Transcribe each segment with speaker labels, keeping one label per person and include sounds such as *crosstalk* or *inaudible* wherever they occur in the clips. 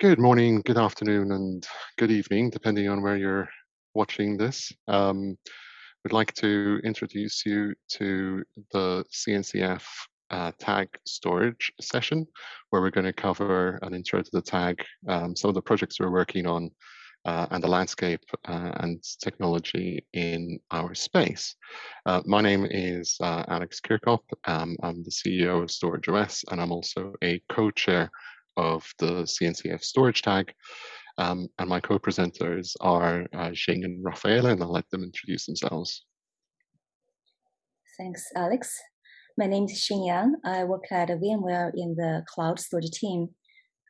Speaker 1: Good morning, good afternoon, and good evening, depending on where you're watching this. Um, we'd like to introduce you to the CNCF uh, tag storage session, where we're going to cover an intro to the tag, um, some of the projects we're working on, uh, and the landscape uh, and technology in our space. Uh, my name is uh, Alex Chircop. Um, I'm the CEO of Storage OS, and I'm also a co-chair of the CNCF storage tag. Um, and my co-presenters are uh, Jing and Raffaele, and I'll let them introduce themselves.
Speaker 2: Thanks, Alex. My name is Xing Yang. I work at VMware in the cloud storage team.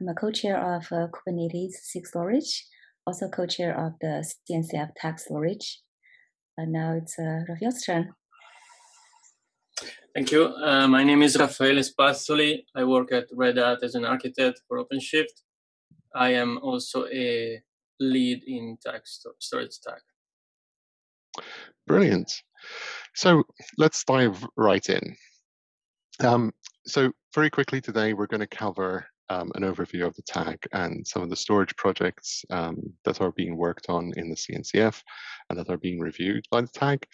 Speaker 2: I'm a co-chair of uh, Kubernetes SIG storage, also co-chair of the CNCF tag storage. And now it's uh, Raffaele's turn.
Speaker 3: Thank you. Uh, my name is Raffaele Spazzoli. I work at Red Hat as an architect for OpenShift. I am also a lead in tag storage stack.
Speaker 1: Brilliant. So let's dive right in. Um, so very quickly today, we're going to cover um, an overview of the tag and some of the storage projects um, that are being worked on in the CNCF and that are being reviewed by the tag.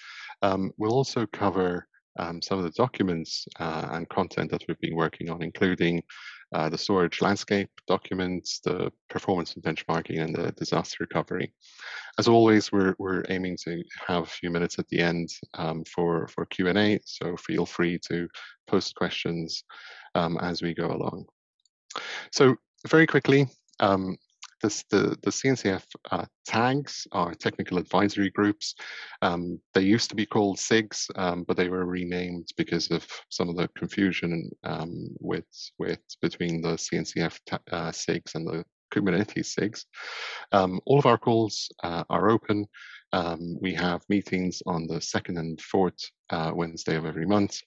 Speaker 1: Um, we'll also cover um, some of the documents uh, and content that we've been working on, including uh, the storage landscape documents, the performance and benchmarking, and the disaster recovery. As always, we're, we're aiming to have a few minutes at the end um, for, for Q&A, so feel free to post questions um, as we go along. So very quickly, um, this, the, the CNCF uh, tags are technical advisory groups. Um, they used to be called SIGs, um, but they were renamed because of some of the confusion um, with, with between the CNCF uh, SIGs and the Kubernetes SIGs. Um, all of our calls uh, are open. Um, we have meetings on the second and fourth uh, Wednesday of every month.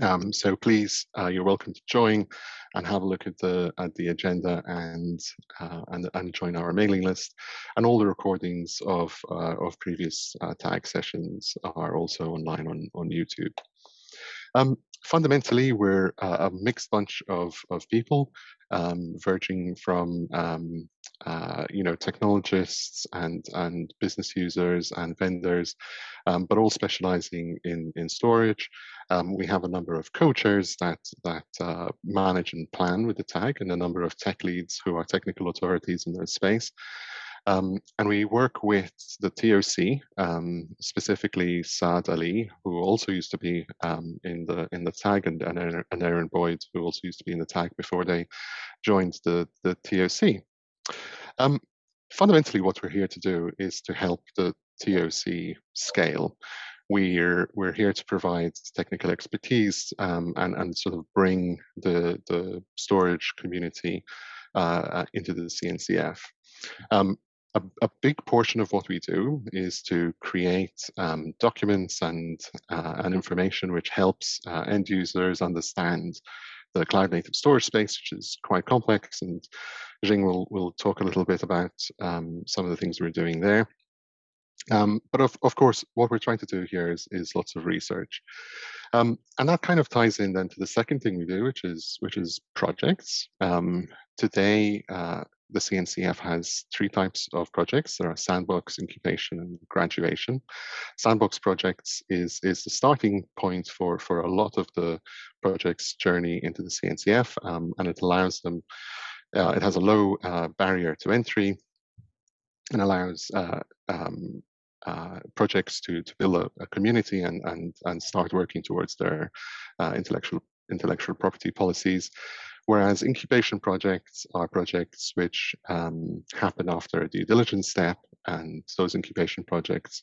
Speaker 1: Um, so please, uh, you're welcome to join and have a look at the at the agenda and uh, and and join our mailing list. And all the recordings of uh, of previous uh, tag sessions are also online on on YouTube. Um, fundamentally, we're a mixed bunch of of people, um, verging from um, uh, you know technologists and and business users and vendors, um, but all specializing in in storage. Um, we have a number of co-chairs that that uh, manage and plan with the tag, and a number of tech leads who are technical authorities in their space. Um, and we work with the TOC, um, specifically Saad Ali, who also used to be um, in the in the tag, and, and Erin Boyd, who also used to be in the tag before they joined the the TOC. Um, fundamentally, what we're here to do is to help the TOC scale. We're we're here to provide technical expertise um, and and sort of bring the the storage community uh, uh into the CNCF. Um, a, a, big portion of what we do is to create um, documents and uh, and information which helps uh, end users understand the cloud native storage space, which is quite complex. And Jing will will talk a little bit about um, some of the things we're doing there. Um, but of, of course, what we're trying to do here is, is lots of research. Um, and that kind of ties in then to the second thing we do, which is which is projects. Um, today, uh, the CNCF has three types of projects. There are sandbox, incubation, and graduation. Sandbox projects is, is the starting point for, for a lot of the project's journey into the CNCF, um, and it allows them, uh, it has a low uh, barrier to entry and allows uh, um, uh, projects to, to build a, a, community and, and, and start working towards their uh, intellectual intellectual property policies. Whereas incubation projects are projects which um, happen after a due diligence step, and those incubation projects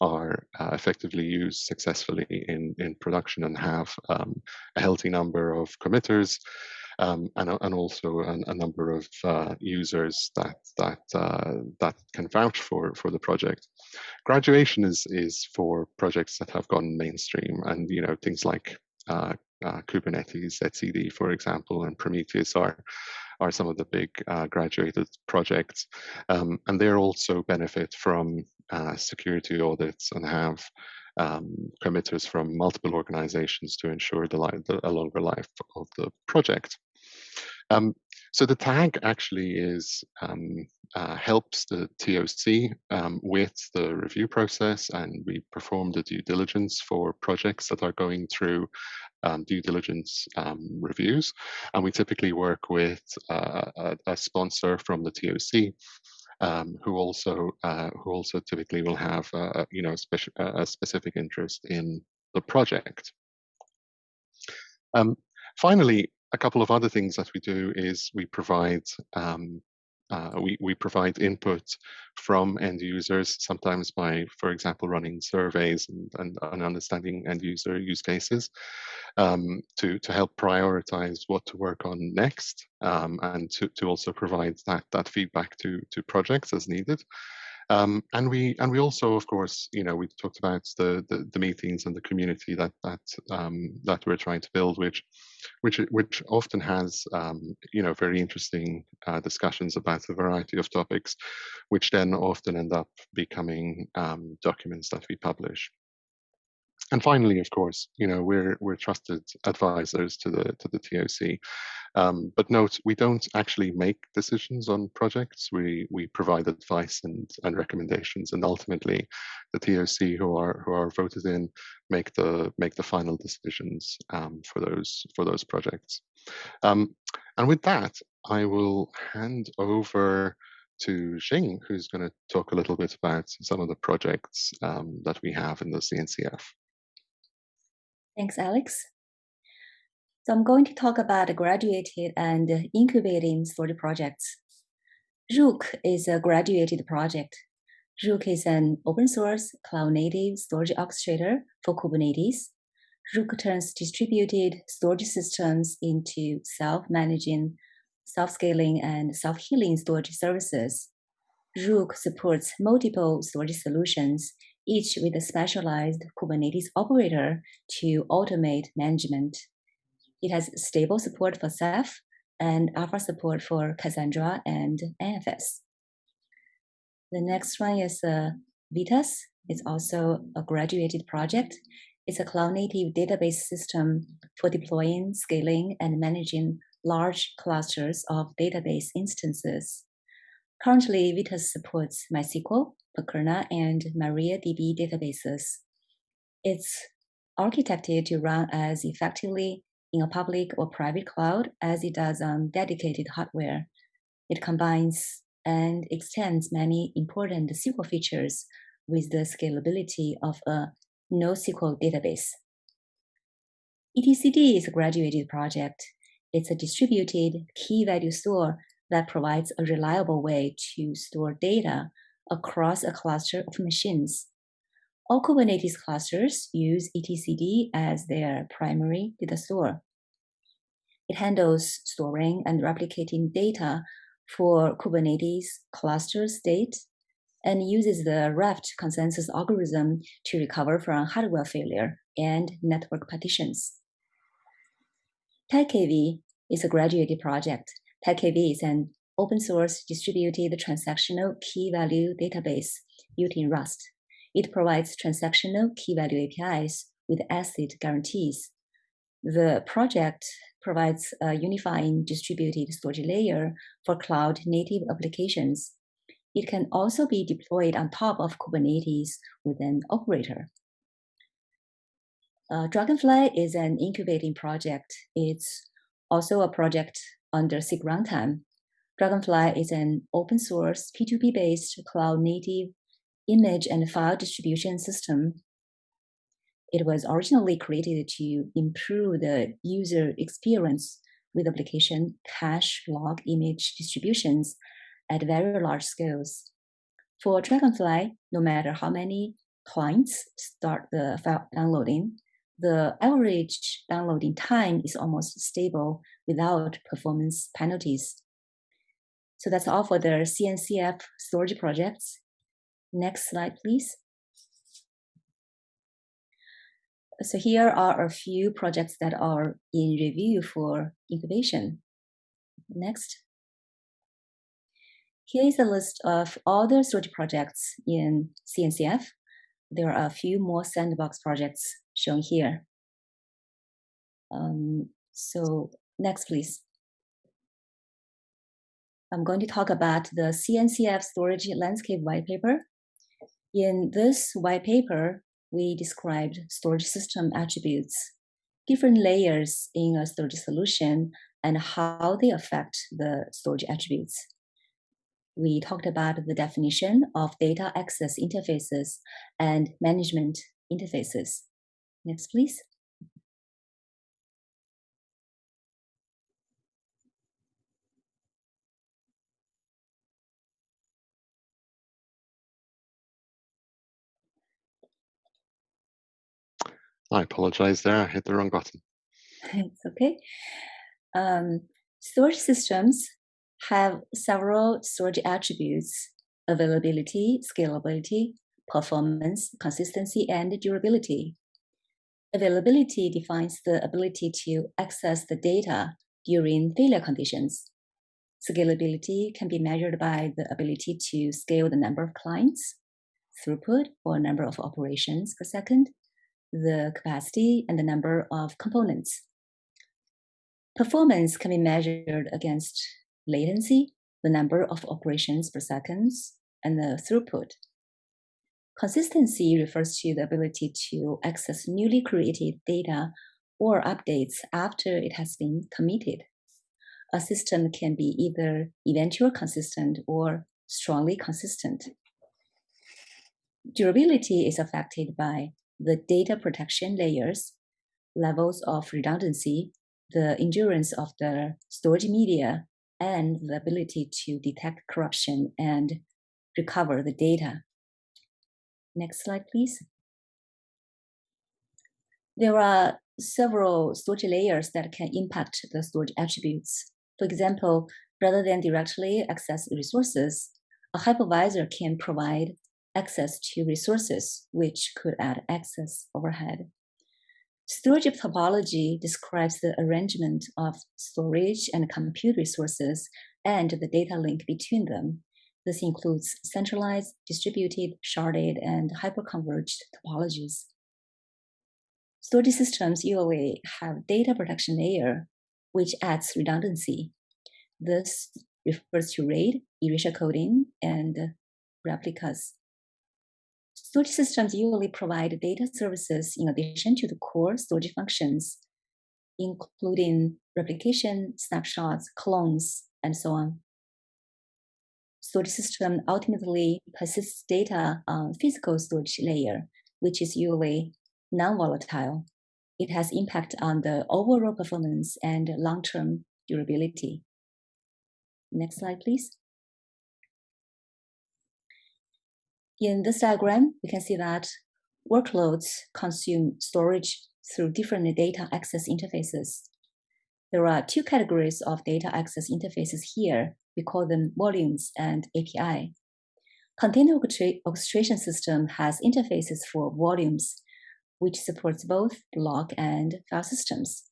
Speaker 1: are uh, effectively used successfully in, in production and have um, a healthy number of committers um, and, and also a, a number of uh, users that that uh, that can vouch for for the project. Graduation is is for projects that have gone mainstream, and you know things like uh, uh, Kubernetes, etcd, for example, and Prometheus are are some of the big uh, graduated projects, um, and they also benefit from uh, security audits and have um, committers from multiple organizations to ensure the, life, the a longer life of the project. Um, so the tag actually is um, uh, helps the TOC um, with the review process, and we perform the due diligence for projects that are going through um, due diligence um, reviews. And we typically work with uh, a, a, sponsor from the TOC. Um, who also uh, who also typically will have uh, you know speci a specific interest in the project. Um, finally, a couple of other things that we do is we provide um, uh, we, we provide input from end users, sometimes by, for example, running surveys and, and, and understanding end user use cases um, to, to help prioritize what to work on next um, and to, to also provide that, that feedback to, to projects as needed. Um, and we and we also, of course, you know, we talked about the, the, the meetings and the community that that um, that we're trying to build, which which which often has um, you know very interesting uh, discussions about a variety of topics, which then often end up becoming um, documents that we publish and finally, of course, you know we're we're trusted advisors to the to the TOC. Um, but note, we don't actually make decisions on projects. We we provide advice and and recommendations, and ultimately, the TOC who are who are voted in make the make the final decisions um, for those for those projects. Um, and with that, I will hand over to Xing, who's going to talk a little bit about some of the projects um, that we have in the CNCF.
Speaker 2: Thanks, Alex. So I'm going to talk about graduated and incubating storage projects. Rook is a graduated project. Rook is an open source cloud native storage orchestrator for Kubernetes. Rook turns distributed storage systems into self-managing, self-scaling, and self-healing storage services. Rook supports multiple storage solutions each with a specialized Kubernetes operator to automate management. It has stable support for Ceph and alpha support for Cassandra and NFS. The next one is uh, Vitess. It's also a graduated project. It's a cloud-native database system for deploying, scaling, and managing large clusters of database instances. Currently, Vitess supports MySQL, Percona, and MariaDB databases. It's architected to run as effectively in a public or private cloud as it does on dedicated hardware. It combines and extends many important SQL features with the scalability of a NoSQL database. etcd is a graduated project. It's a distributed key value store that provides a reliable way to store data across a cluster of machines. All Kubernetes clusters use etcd as their primary data store. It handles storing and replicating data for Kubernetes cluster state and uses the Raft consensus algorithm to recover from hardware failure and network partitions. TiKV is a graduated project TiKV is an open source distributed transactional key value database using Rust. It provides transactional key value APIs with ACID guarantees. The project provides a unifying distributed storage layer for cloud native applications. It can also be deployed on top of Kubernetes with an operator. Uh, Dragonfly is an incubating project. It's also a project under SIG runtime. Dragonfly is an open source P2P based cloud native image and file distribution system. It was originally created to improve the user experience with application cache log image distributions at very large scales. For Dragonfly, no matter how many clients start the file downloading, the average downloading time is almost stable without performance penalties. So that's all for the CNCF storage projects. Next slide, please. So here are a few projects that are in review for incubation. Next. Here is a list of all the storage projects in CNCF. There are a few more sandbox projects shown here. Um, so next, please. I'm going to talk about the CNCF storage landscape white paper. In this white paper, we described storage system attributes, different layers in a storage solution, and how they affect the storage attributes. We talked about the definition of data access interfaces and management interfaces. Next, please.
Speaker 1: I apologize there, I hit the wrong button.
Speaker 2: it's okay. Um, storage systems have several storage attributes availability, scalability, performance, consistency, and durability. Availability defines the ability to access the data during failure conditions. Scalability can be measured by the ability to scale the number of clients, throughput or number of operations per second, the capacity and the number of components. Performance can be measured against latency, the number of operations per second, and the throughput. Consistency refers to the ability to access newly created data or updates after it has been committed. A system can be either eventual consistent or strongly consistent. Durability is affected by the data protection layers, levels of redundancy, the endurance of the storage media, and the ability to detect corruption and recover the data. Next slide, please. There are several storage layers that can impact the storage attributes. For example, rather than directly access resources, a hypervisor can provide access to resources, which could add access overhead. Storage topology describes the arrangement of storage and compute resources and the data link between them. This includes centralized, distributed, sharded, and hyperconverged topologies. Storage systems usually have data protection layer, which adds redundancy. This refers to RAID, erasure coding, and replicas. Storage systems usually provide data services in addition to the core storage functions, including replication, snapshots, clones, and so on. Storage system ultimately persists data on physical storage layer, which is usually non-volatile. It has impact on the overall performance and long-term durability. Next slide, please. In this diagram, we can see that workloads consume storage through different data access interfaces. There are two categories of data access interfaces here. We call them volumes and API. Container orchestration system has interfaces for volumes, which supports both block and file systems.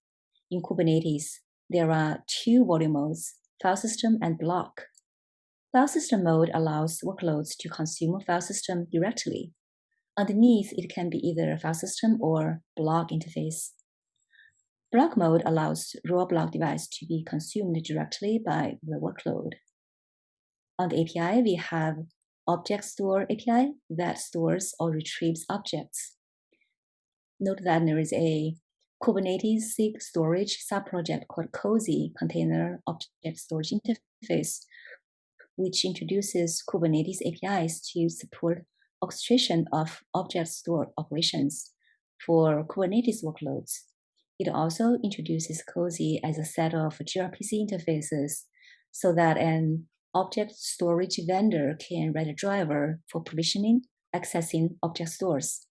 Speaker 2: In Kubernetes, there are two volume modes, file system and block. File system mode allows workloads to consume a file system directly. Underneath, it can be either a file system or block interface. Block mode allows raw block device to be consumed directly by the workload. On the API, we have Object Store API that stores or retrieves objects. Note that there is a Kubernetes SIG storage subproject called COSI Container Object Storage Interface, which introduces Kubernetes APIs to support orchestration of object store operations for Kubernetes workloads. It also introduces COSI as a set of gRPC interfaces so that an object storage vendor can write a driver for provisioning, accessing object stores.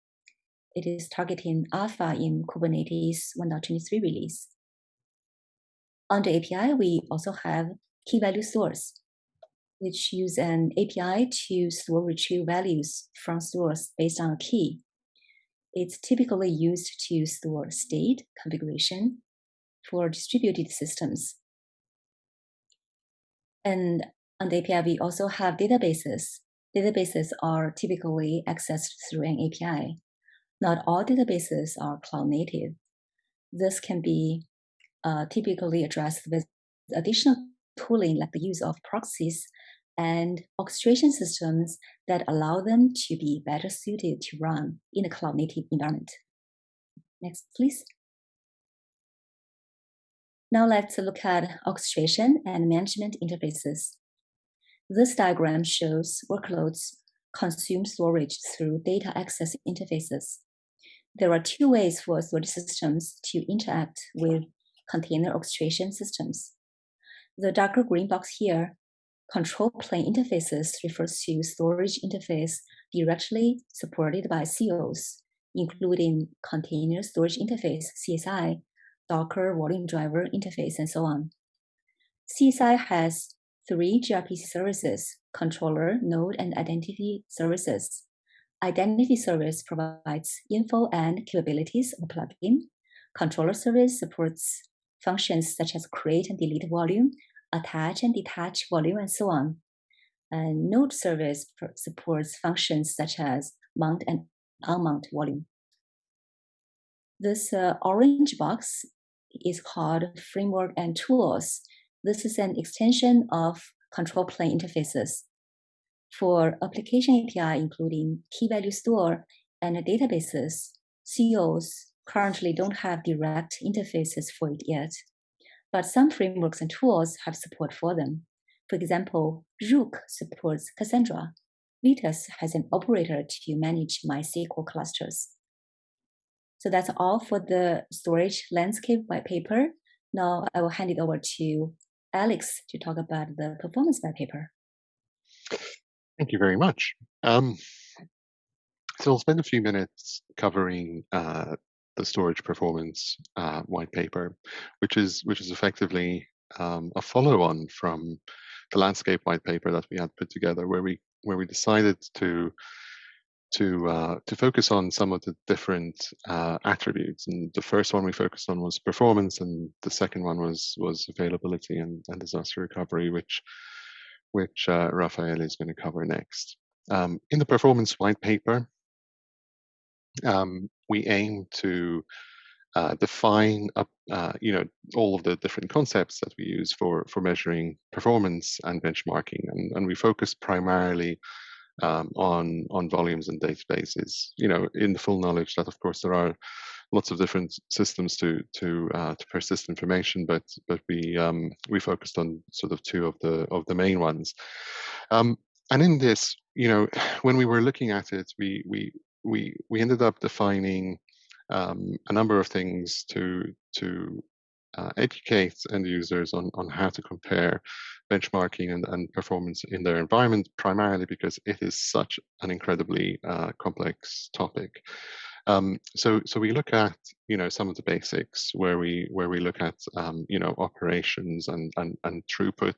Speaker 2: It is targeting alpha in Kubernetes 1.23 release. On the API, we also have key value stores, which use an API to store retrieve values from stores based on a key. It's typically used to store state configuration for distributed systems. And on the API, we also have databases. Databases are typically accessed through an API. Not all databases are cloud native. This can be uh, typically addressed with additional tooling like the use of proxies and orchestration systems that allow them to be better suited to run in a cloud native environment. Next, please. Now let's look at orchestration and management interfaces. This diagram shows workloads consume storage through data access interfaces. There are two ways for storage systems to interact with container orchestration systems. The darker green box here, control plane interfaces refers to storage interface directly supported by COs, including container storage interface, CSI, Docker volume driver interface, and so on. CSI has three gRPC services, controller, node, and identity services. Identity service provides info and capabilities of plugin. Controller service supports functions such as create and delete volume, attach and detach volume, and so on. And node service supports functions such as mount and unmount volume. This uh, orange box is called framework and tools. This is an extension of control plane interfaces. For application API, including key value store and databases, COs currently don't have direct interfaces for it yet, but some frameworks and tools have support for them. For example, Rook supports Cassandra. Vitess has an operator to manage MySQL clusters. So that's all for the storage landscape white paper. Now I will hand it over to Alex to talk about the performance white paper.
Speaker 1: Thank you very much. Um, so I'll spend a few minutes covering uh, the storage performance uh, white paper, which is which is effectively um, a follow-on from the landscape white paper that we had put together, where we where we decided to to uh, to focus on some of the different uh, attributes. And the first one we focused on was performance, and the second one was was availability and, and disaster recovery, which which uh, is going to cover next. Um, in the performance white paper, um, we aim to uh, define uh, you know, all of the different concepts that we use for for measuring performance and benchmarking, and, and we focus primarily um, on on volumes and databases. You know, in the full knowledge that of course there are lots of different systems to to uh, to persist information, but but we um, we focused on sort of two of the of the main ones. Um, and in this, you know, *sighs* when we were looking at it, we we we we ended up defining um, a number of things to to uh, educate end users on, on how to compare benchmarking and, and performance in their environment, primarily because it is such an incredibly uh, complex topic. Um, so, so we look at you know some of the basics where we where we look at um, you know operations and, and and throughput.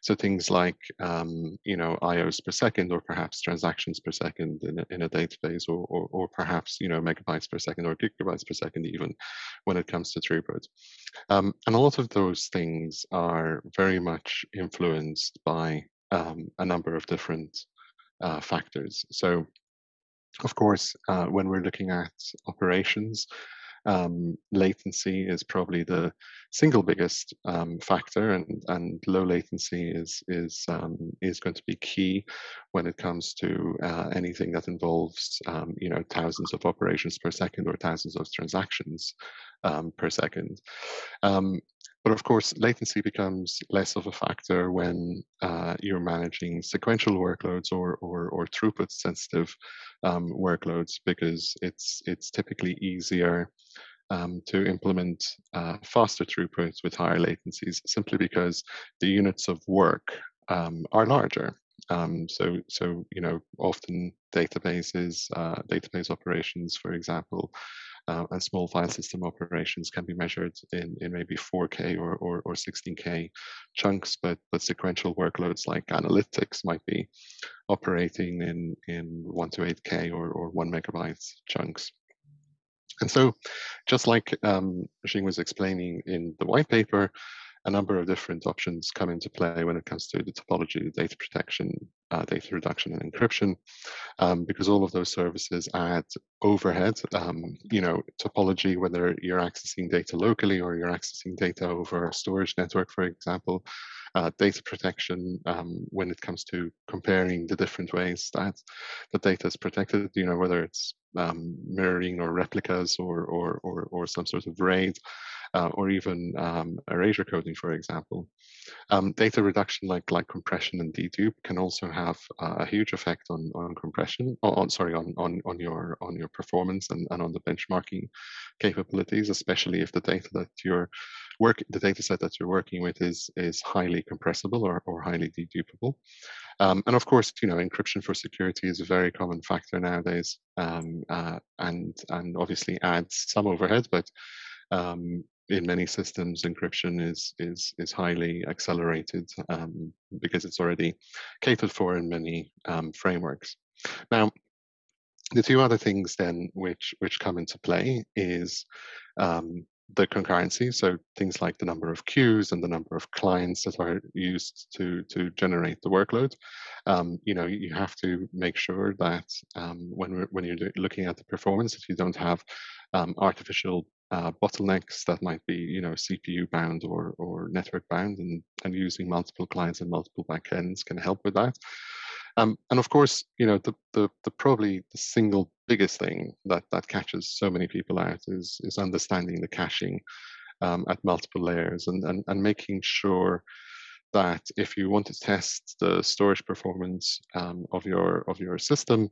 Speaker 1: So things like um, you know IOs per second or perhaps transactions per second in a, in a database or, or, or perhaps you know megabytes per second or gigabytes per second even when it comes to throughput. Um, and a lot of those things are very much influenced by um, a number of different uh, factors. So of course, uh, when we're looking at operations, um, latency is probably the single biggest um, factor, and, and low latency is is um, is going to be key when it comes to uh, anything that involves um, you know thousands of operations per second or thousands of transactions um, per second. But of course, latency becomes less of a factor when uh, you're managing sequential workloads or, or, or throughput sensitive um, workloads because it's, it's typically easier um, to implement uh, faster throughputs with higher latencies simply because the units of work um, are larger. Um, so, so you know, often databases, uh, database operations, for example, uh, and small file system operations can be measured in, in maybe 4K or, or, or 16K chunks, but, but sequential workloads like analytics might be operating in, in 1 to 8K or, or 1 megabytes chunks. And so, just like um, Xing was explaining in the white paper, a number of different options come into play when it comes to the topology, data protection, uh, data reduction, and encryption, um, because all of those services add overhead. Um, you know, topology, whether you're accessing data locally or you're accessing data over a storage network, for example, uh, data protection um, when it comes to comparing the different ways that the data is protected, you know, whether it's um, mirroring or replicas or, or, or, or, some sort of RAID, uh, or even um, erasure coding, for example. Um, data reduction like like compression and dedupe can also have uh, a huge effect on on compression, on sorry, on on on your on your performance and, and on the benchmarking capabilities, especially if the data that you're work the data set that you're working with is is highly compressible or, or highly dedupable. Um, and of course, you know, encryption for security is a very common factor nowadays, um, uh, and and obviously adds some overhead, but um, in many systems, encryption is is is highly accelerated um, because it's already catered for in many um, frameworks. Now, the two other things then which which come into play is um, the concurrency, so things like the number of queues and the number of clients that are used to to generate the workload. Um, you know, you have to make sure that um, when when you're looking at the performance, if you don't have um, artificial uh, bottlenecks that might be, you know, CPU bound or or network bound, and and using multiple clients and multiple backends can help with that. Um, and of course, you know, the, the, the probably the single biggest thing that that catches so many people out is is understanding the caching um, at multiple layers and, and and making sure that if you want to test the storage performance um, of your of your system,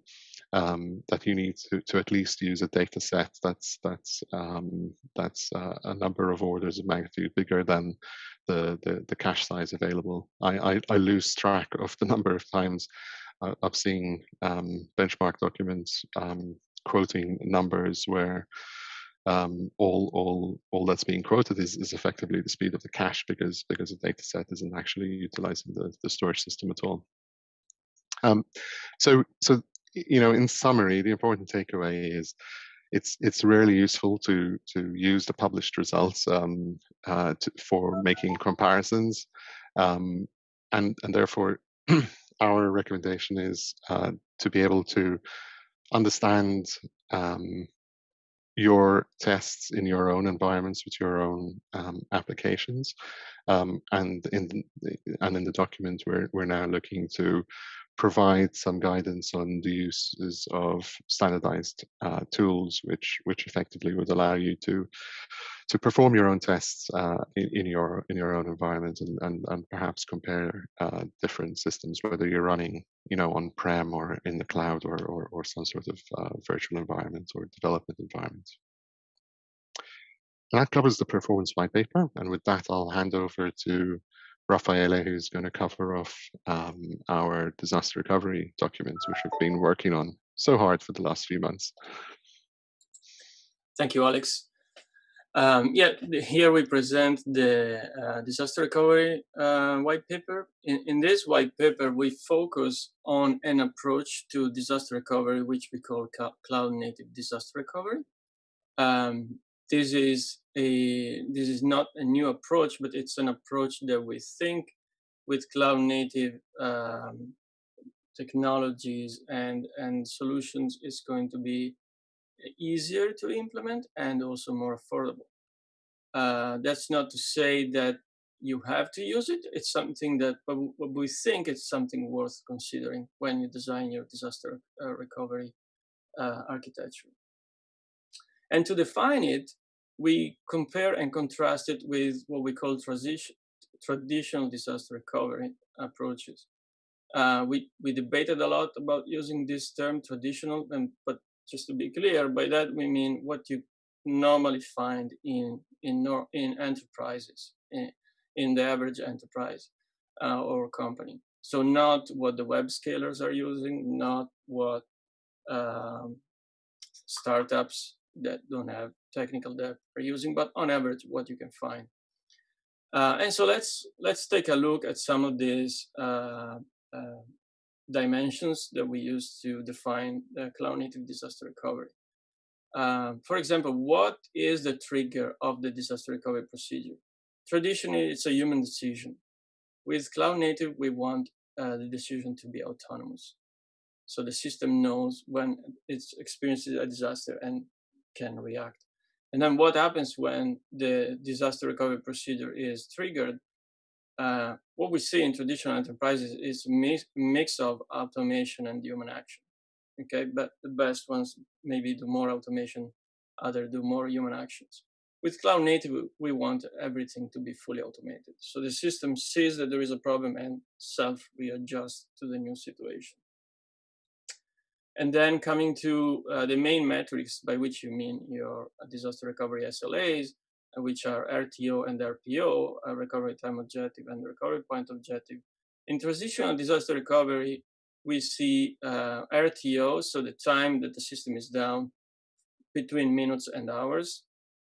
Speaker 1: um, that you need to, to at least use a data set that's that's um, that's uh, a number of orders of magnitude bigger than the, the, the cache size available. I, I, I, lose track of the *laughs* number of times uh, I've seen um, benchmark documents um, quoting numbers where um, all all all that's being quoted is, is effectively the speed of the cache because because the data set isn't actually utilizing the, the storage system at all. Um, so so you know in summary, the important takeaway is it's it's really useful to to use the published results um, uh, to, for making comparisons, um, and and therefore *clears throat* our recommendation is uh, to be able to understand um, your tests in your own environments with your own um, applications. Um, and in the, and in the document, we're we're now looking to provide some guidance on the uses of standardized uh, tools, which which effectively would allow you to to perform your own tests uh, in, in, your in your own environment and and, and perhaps compare uh, different systems, whether you're running you know on prem or in the cloud or or, or some sort of uh, virtual environment or development environment. That covers the performance white paper. And with that, I'll hand over to Raffaele, who's going to cover off um, our disaster recovery documents, which we've been working on so hard for the last few months.
Speaker 3: Thank you, Alex. Um, yeah, here we present the uh, disaster recovery uh, white paper. In, in, this white paper, we focus on an approach to disaster recovery, which we call cloud native disaster recovery. Um, this is a this is not a new approach, but it's an approach that we think with cloud native um, technologies and and solutions is going to be easier to implement and also more affordable. Uh, that's not to say that you have to use it. It's something that, we think it's something worth considering when you design your disaster uh, recovery uh, architecture. And to define it, we compare and contrast it with what we call transition, traditional disaster recovery approaches. Uh, we, we debated a lot about using this term traditional, and but just to be clear, by that we mean what you normally find in in in enterprises, in, in the average enterprise uh, or company. So not what the web scalers are using, not what um, startups that don't have technical debt are using, but on average, what you can find. Uh, and so let's let's take a look at some of these uh, uh, dimensions that we use to define cloud native disaster recovery. Uh, for example, what is the trigger of the disaster recovery procedure? Traditionally, it's a human decision. With cloud native, we want uh, the decision to be autonomous. So the system knows when it's experiences a disaster and can react. And then what happens when the disaster recovery procedure is triggered? Uh, what we see in traditional enterprises is mix, mix of automation and human action. Okay, but the best ones maybe do more automation, other do more human actions. With cloud native, we want everything to be fully automated. So the system sees that there is a problem and self readjusts to the new situation. And then coming to uh, the main metrics by which you mean your disaster recovery SLAs, which are RTO and RPO, recovery time objective and recovery point objective. In transitional disaster recovery, we see uh, RTO, so the time that the system is down between minutes and hours,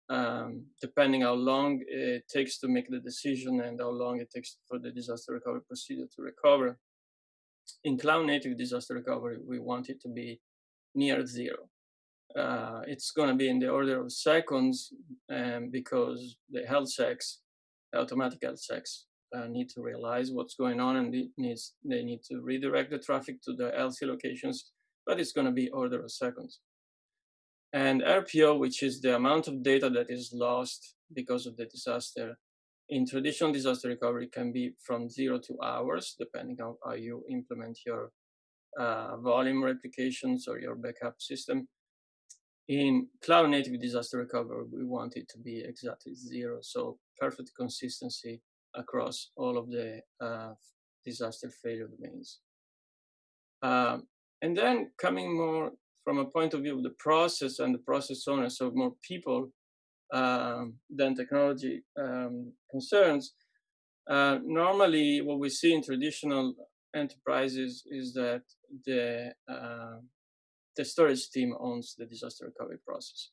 Speaker 3: um, depending how long it takes to make the decision and how long it takes for the disaster recovery procedure to recover. In cloud native disaster recovery, we want it to be near zero. Uh, it's going to be in the order of seconds um, because the health checks, automatic health checks, uh, need to realize what's going on and needs, they need to redirect the traffic to the LC locations, but it's going to be order of seconds and RPO, which is the amount of data that is lost because of the disaster. In traditional disaster recovery can be from zero to hours, depending on how you implement your uh, volume replications or your backup system. In cloud native disaster recovery, we want it to be exactly zero. So perfect consistency across all of the uh, disaster failure domains. Um, and then coming more from a point of view of the process and the process owner, so more people um, than technology um, concerns. Uh, normally, what we see in traditional enterprises is that the uh, the storage team owns the disaster recovery process.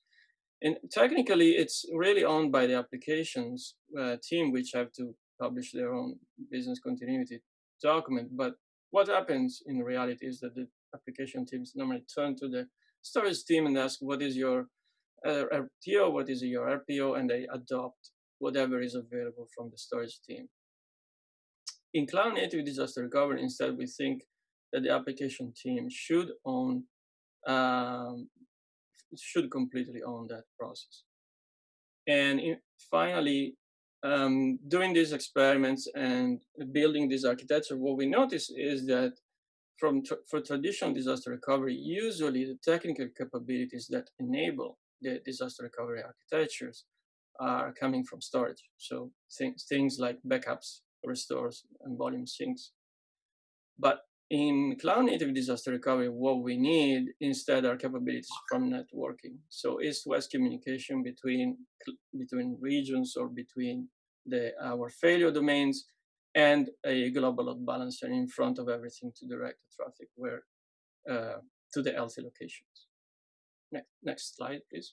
Speaker 3: And technically, it's really owned by the applications uh, team, which have to publish their own business continuity document. But what happens in reality is that the application teams normally turn to the storage team and ask what is your uh, RTO, what is your RPO, and they adopt whatever is available from the storage team. In cloud native disaster recovery, instead, we think that the application team should own, um, should completely own that process. And in, finally, um, doing these experiments and building this architecture, what we notice is that from for traditional disaster recovery, usually the technical capabilities that enable the disaster recovery architectures are coming from storage. So things, things like backups, restores, and volume syncs. But in cloud native disaster recovery, what we need instead are capabilities from networking. So east-west communication between between regions or between the our failure domains and a global load balancer in front of everything to direct the traffic where uh, to the LC locations. Next, next slide, please.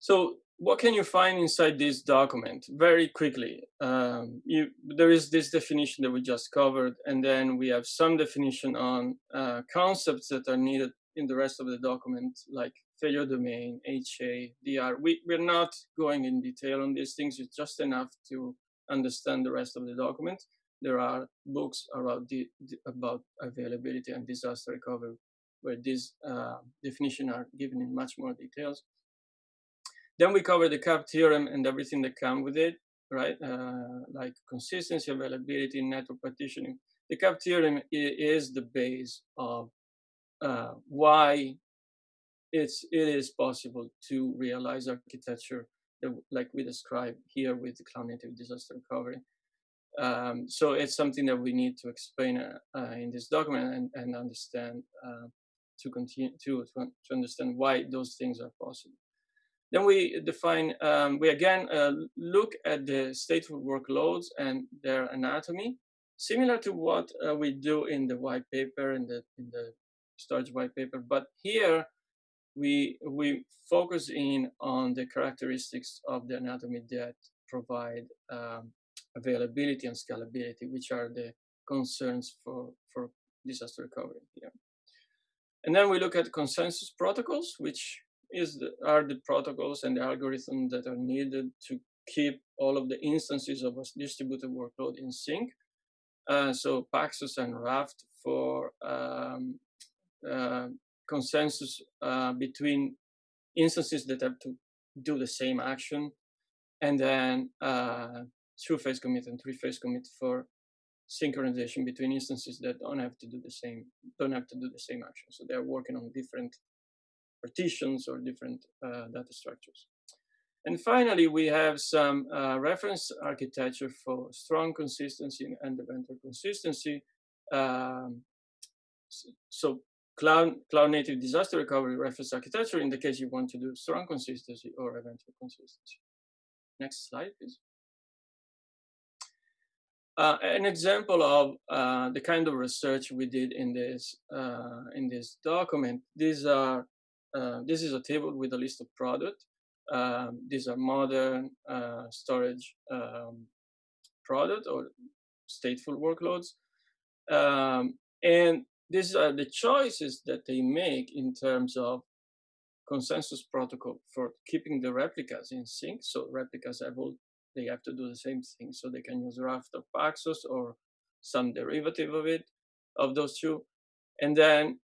Speaker 3: So what can you find inside this document? Very quickly, um, you, there is this definition that we just covered, and then we have some definition on uh, concepts that are needed in the rest of the document, like failure domain, HA, DR. We, we're not going in detail on these things, it's just enough to understand the rest of the document. There are books about, the, about availability and disaster recovery where these uh, definitions are given in much more details. Then we cover the CAP theorem and everything that comes with it, right? Uh, like consistency, availability, network partitioning. The CAP theorem is the base of uh, why it's it is possible to realize architecture that, like we describe here with the cloud native disaster recovery. Um, so it's something that we need to explain uh, uh, in this document and, and understand uh, to continue to, to understand why those things are possible. Then we define, um, we again uh, look at the stateful workloads and their anatomy, similar to what uh, we do in the white paper, in the, in the storage white paper. But here we we focus in on the characteristics of the anatomy that provide um, availability and scalability, which are the concerns for for disaster recovery here. And then we look at consensus protocols, which is the, are the protocols and the algorithms that are needed to keep all of the instances of a distributed workload in sync. Uh, so Paxos and Raft for um, uh, consensus uh, between instances that have to do the same action and then uh, two-phase commit and three-phase commit for synchronization between instances that don't have to do the same don't have to do the same action. So they're working on different partitions or different uh, data structures. And finally, we have some uh, reference architecture for strong consistency and eventual consistency. Um, so cloud, cloud native disaster recovery reference architecture in the case you want to do strong consistency or eventual consistency. Next slide, please. Uh, an example of uh, the kind of research we did in this uh, in this document. These are uh, this is a table with a list of products. Um, these are modern uh, storage um, product or stateful workloads, um, and these are the choices that they make in terms of consensus protocol for keeping the replicas in sync. So replicas have all, they have to do the same thing. So they can use Raft or Paxos or some derivative of it, of those two. And then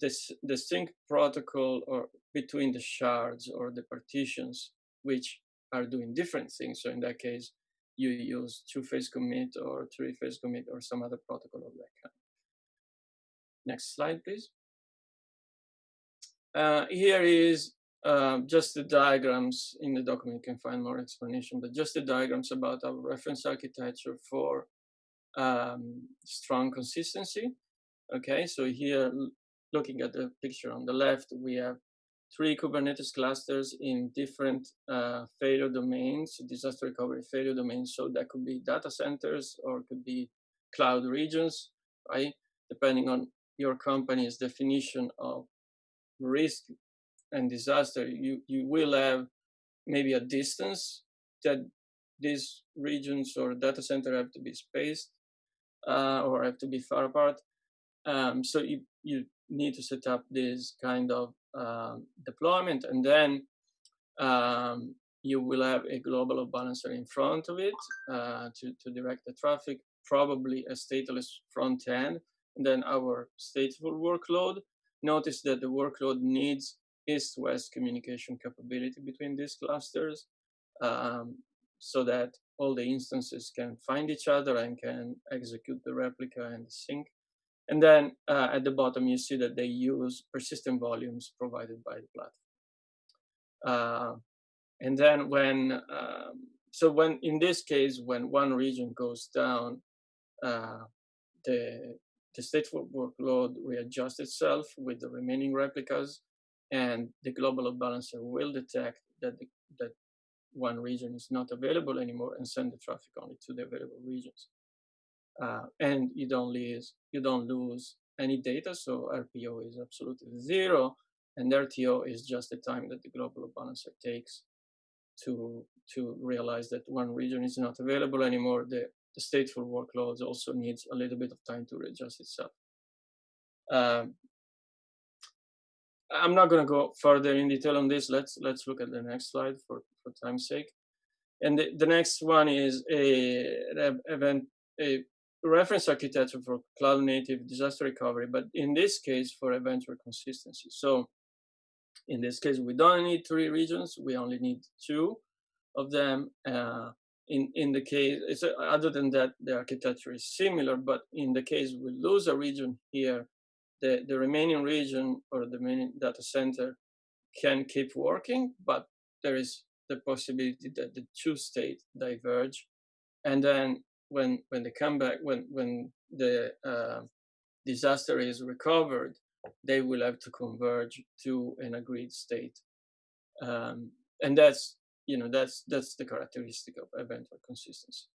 Speaker 3: this, sync protocol or between the shards or the partitions, which are doing different things. So in that case, you use two-phase commit or three-phase commit or some other protocol of that kind. Next slide, please. Uh, here is uh, just the diagrams in the document. You can find more explanation, but just the diagrams about our reference architecture for um, strong consistency. Okay, so here, looking at the picture on the left, we have three Kubernetes clusters in different uh, failure domains, disaster recovery failure domains. So that could be data centers or could be cloud regions, right? Depending on your company's definition of risk and disaster, you, you will have maybe a distance that these regions or data center have to be spaced uh, or have to be far apart. Um, so you, you need to set up this kind of um, deployment and then um, you will have a global balancer in front of it uh, to, to direct the traffic, probably a stateless front end and then our stateful workload. Notice that the workload needs east-west communication capability between these clusters um, so that all the instances can find each other and can execute the replica and the sync. And then uh, at the bottom, you see that they use persistent volumes provided by the platform. Uh, and then when, um, so when in this case, when one region goes down, uh, the the stateful workload readjusts itself with the remaining replicas, and the global load balancer will detect that the, that one region is not available anymore and send the traffic only to the available regions. Uh, and you don't lose you don't lose any data, so RPO is absolutely zero, and RTO is just the time that the global balancer takes to to realize that one region is not available anymore. The the stateful workloads also needs a little bit of time to readjust itself. Um, I'm not going to go further in detail on this. Let's let's look at the next slide for, for time's sake. And the, the next one is a, an event a reference architecture for cloud native disaster recovery, but in this case for eventual consistency. So in this case, we don't need three regions. We only need two of them. Uh, in, in the case, it's, uh, other than that, the architecture is similar, but in the case we lose a region here, the, the remaining region or the remaining data center can keep working, but there is the possibility that the two states diverge. And then when, when they come back, when, when the uh, disaster is recovered, they will have to converge to an agreed state. Um, and that's you know that's that's the characteristic of eventual consistency.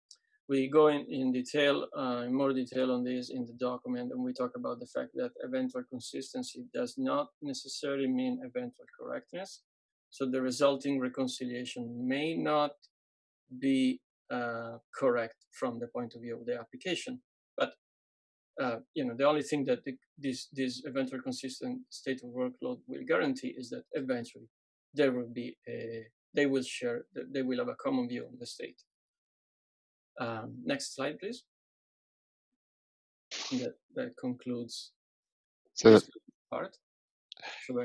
Speaker 3: We go in, in detail, uh, in more detail on this in the document, and we talk about the fact that eventual consistency does not necessarily mean eventual correctness. So the resulting reconciliation may not be uh, correct from the point of view of the application, but uh, you know the only thing that the, this this eventual consistent state of workload will guarantee is that eventually there will be a they will share, they will have a common view on the state. Um, next slide, please. That, that concludes
Speaker 1: so
Speaker 3: this part.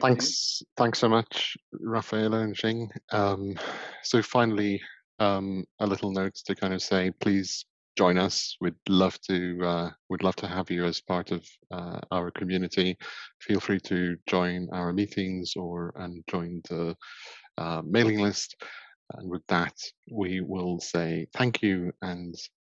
Speaker 1: Thanks, thanks so much, Raffaele and Xing. Um, so finally, um, a little note to kind of say, please join us. We'd love to uh, we'd love to have you as part of uh, our community. Feel free to join our meetings or and join the uh, mailing list. And with that, we will say thank you and